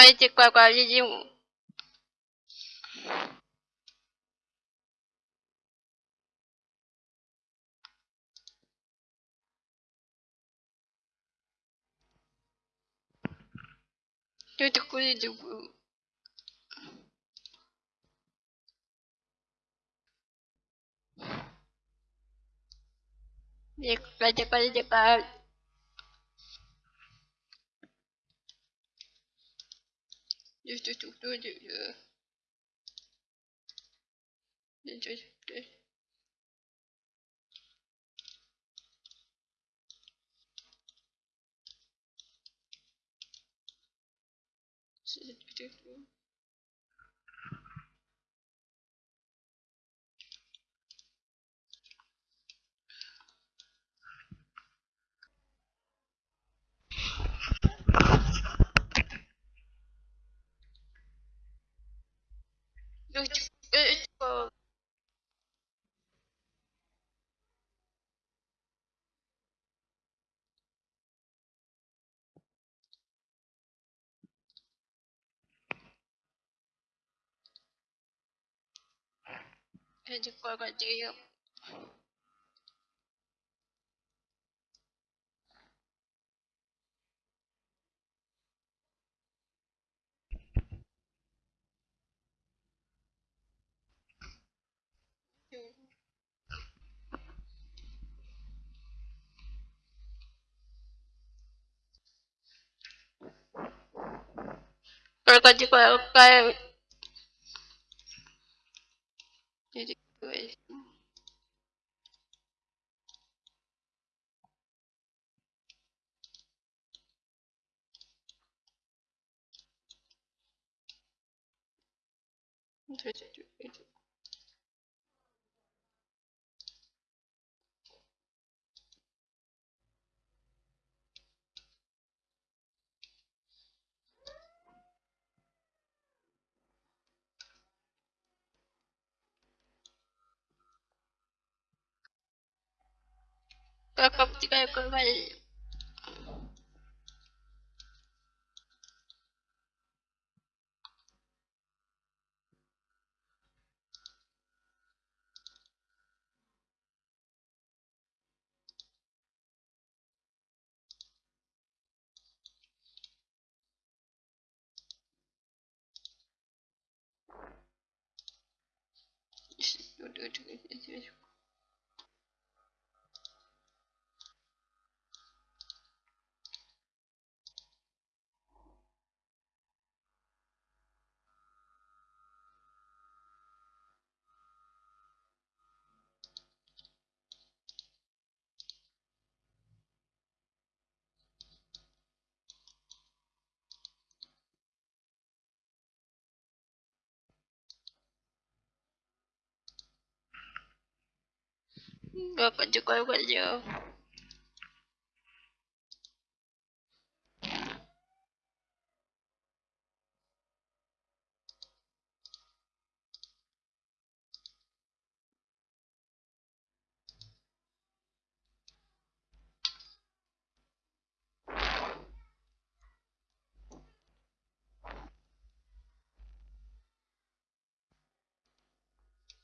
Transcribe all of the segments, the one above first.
Давайте поговорим. Что такое люблю? Нет, пойди, пойди, пойди. Здесь, здесь, здесь, здесь. Здесь, здесь. Kaji kwa kwa jiyo. Kaji kwa kwa. Крокодил какая Как обтекаю 这个姐姐 몇 번째 거요, 걸려.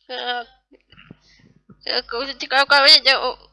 Uh, Cô, cô, cô, cô, cô, cô, cô,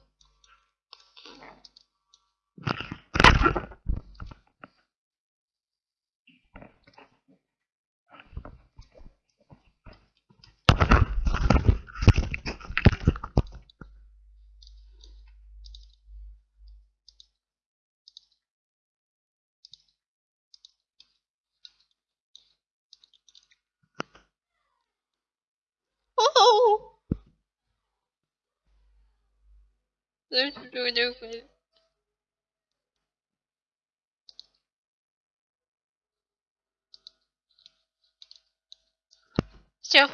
Все.